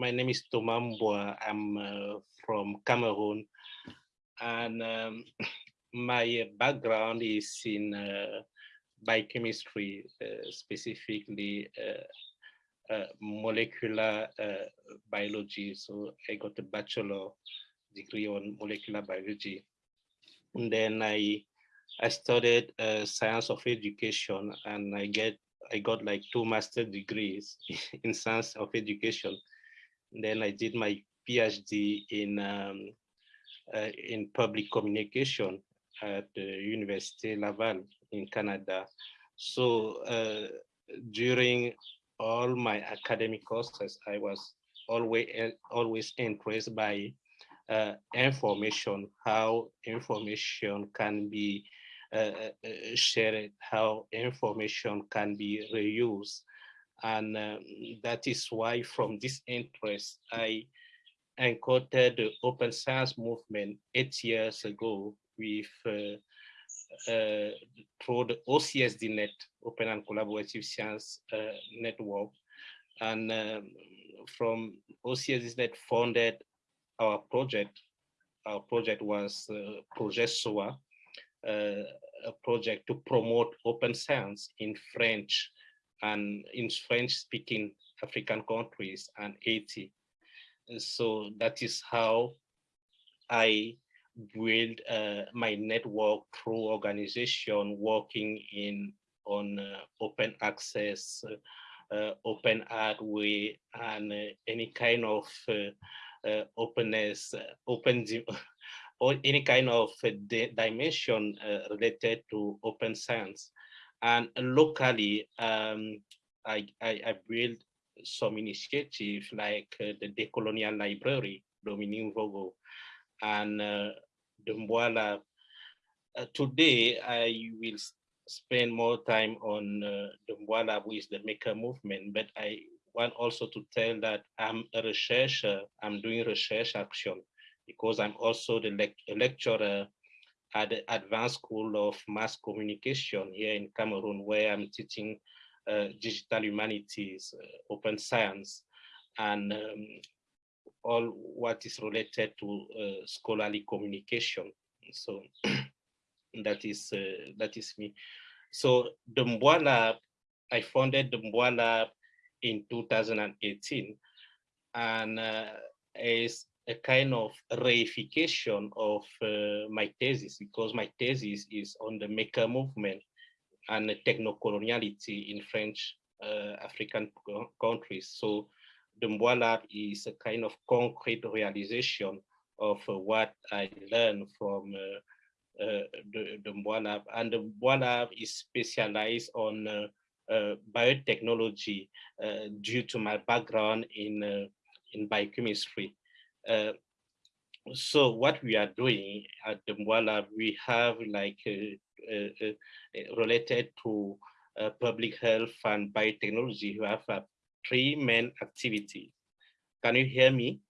my name is Thomas Mboa. I'm uh, from Cameroon. And um, my background is in uh, biochemistry, uh, specifically uh, uh, molecular biology. So I got a bachelor degree on molecular biology. And then I I studied science of education and I get I got like two master degrees in science of education. Then I did my PhD in um, uh, in public communication at the University Laval in Canada. So uh, during all my academic courses, I was always always impressed by uh, information, how information can be uh, uh, shared, how information can be reused. And um, that is why from this interest, I encountered the open science movement eight years ago with uh, uh, through the OCSDNet, Open and Collaborative Science uh, Network. And um, from OCSDNet funded our project. Our project was uh, Project SOHA, uh, a project to promote open science in French and in French speaking African countries and Haiti. So that is how I build uh, my network through organization working in on uh, open access, uh, uh open way, and uh, any kind of uh, openness, open or any kind of dimension related to open science. And locally, um, I, I, I built some initiative like the Decolonial Library, Dominique Vogo, and uh, the Mboa Lab. Uh, today, I will spend more time on uh, the Mboa Lab with the maker movement, but I want also to tell that I'm a researcher, I'm doing research action because I'm also the le lecturer at the Advanced School of Mass Communication here in Cameroon, where I'm teaching uh, digital humanities, uh, open science, and um, all what is related to uh, scholarly communication. So that is uh, that is me. So the Mboa Lab, I founded the Lab in 2018, and uh, is a kind of reification of uh, my thesis because my thesis is on the maker movement and techno-coloniality in French uh, African countries. So the Lab is a kind of concrete realization of uh, what I learned from uh, uh, the, the Mboa And the Lab is specialized on uh, biotechnology due to my background in, in biochemistry. So what we are doing at the Mboa Lab, we have like related to public health and biotechnology, we have a three main activities. Can you hear me?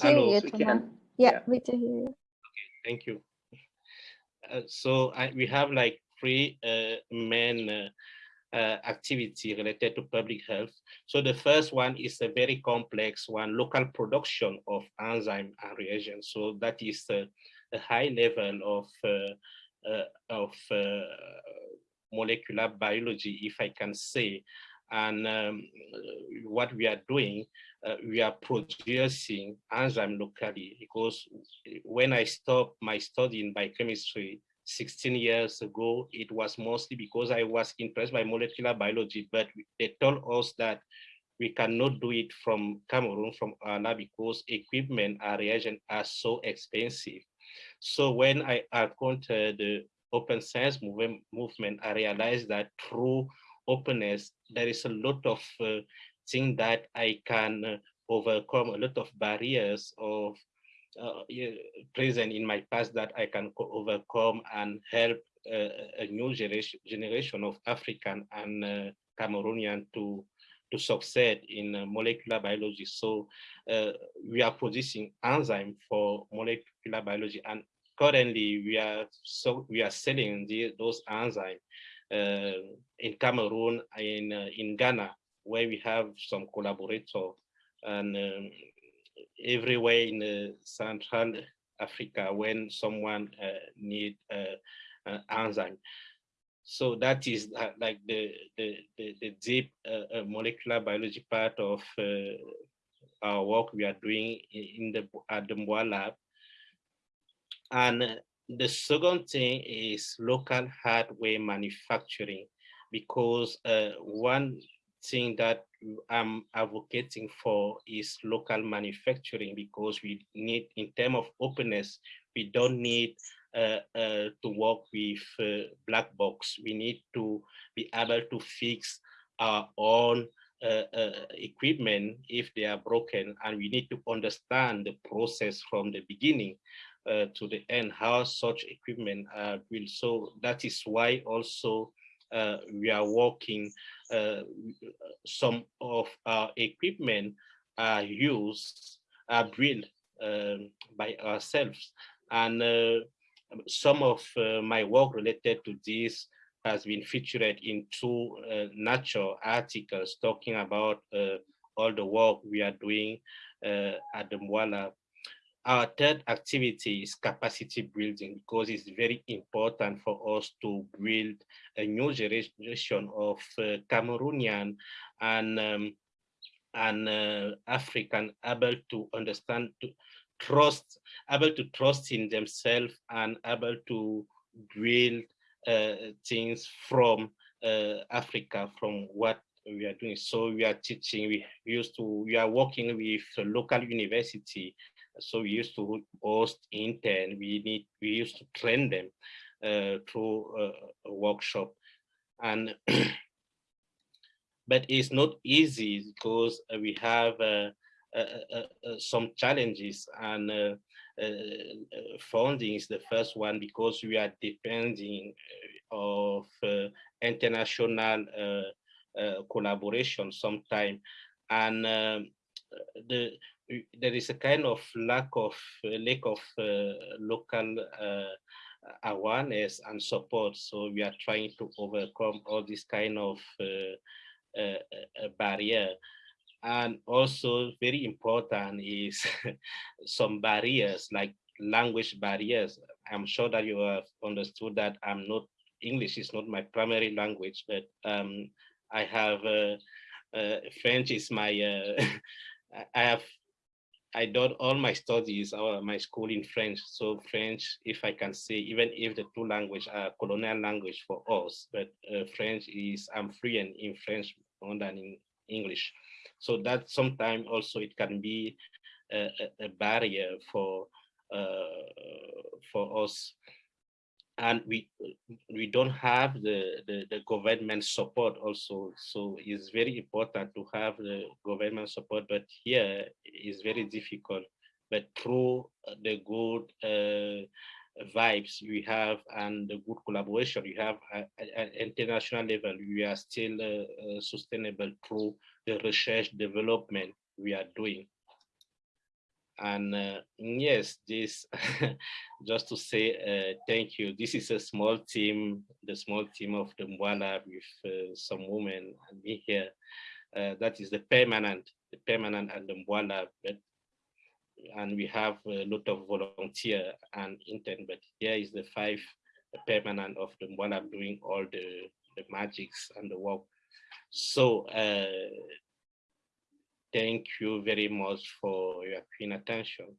Hello, you, yeah, yeah, we can hear you. Okay, thank you. Uh, so I, we have like three uh, main uh, uh, activity related to public health. So the first one is a very complex one, local production of enzyme and reagents. So that is a high level of uh, uh, of molecular biology, if I can say. And um, what we are doing, uh, we are producing enzyme locally because when I stopped my study in biochemistry 16 years ago, it was mostly because I was impressed by molecular biology, but they told us that we cannot do it from Cameroon, from Anna, because equipment and reagent are so expensive. So when I encountered the open science movement, movement, I realized that through openness, there is a lot of uh, things that I can uh, overcome, a lot of barriers of uh, present in my past that I can overcome and help uh, a new generation, generation of African and uh, Cameroonian to to succeed in uh, molecular biology. So uh, we are producing enzyme for molecular biology and currently we are so we are selling the, those enzymes in Cameroon, in, in Ghana, where we have some collaborators and um, everywhere in uh, Central Africa when someone uh, need uh, enzyme. So that is like the, the, the, the deep molecular biology part of our work we are doing in the at the Mboa lab. And the second thing is local hardware manufacturing, because uh, one thing that I'm advocating for is local manufacturing because we need, in terms of openness, we don't need uh, uh, to work with uh, black box. We need to be able to fix our own uh, uh, equipment if they are broken, and we need to understand the process from the beginning uh, to the end, how such equipment will. So that is why also we are working, uh, some of our equipment are used, are built um, by ourselves. And uh, some of my work related to this has been featured in two uh, Nature articles talking about uh, all the work we are doing uh, at the Mboa Lab our third activity is capacity building because it's very important for us to build a new generation of uh, Cameroonian and um, and uh, African able to understand, to trust, able to trust in themselves and able to build uh, things from uh, Africa, from what we are doing. So we are teaching, we used to, we are working with local university so we used to host intern. We need we used to train them uh, through a, a, workshop, and but it's not easy because we have uh, uh, uh, uh some challenges and uh, funding is the first one because we are depending of international collaboration sometime and um, the there is a kind of lack of uh, lack of uh, local uh, awareness and support. So we are trying to overcome all this kind of barrier. And also very important is some barriers like language barriers. I'm sure that you have understood that I'm not English is not my primary language, but um, I have uh, uh, French is my uh, I have I did all my studies or my school in French. So French, if I can say, even if the two language are colonial language for us, but uh, French is, I'm fluent in French more than in English. So that sometimes also it can be a, a barrier for uh, for us and we we don't have the, the, the government support also. So it's very important to have the government support but here is very difficult. But through the good uh, vibes we have and the good collaboration we have at, at international level we are still uh, uh, sustainable through the research development we are doing and uh, yes, this just to say uh, thank you. This is a small team, the small team of the Lab with uh, some women and me here. Uh, that is the permanent, the permanent and the. But, and we have a lot of volunteer and intern, but here is the five permanent of the Lab doing all the, the magics and the work. So uh, Thank you very much for your keen attention.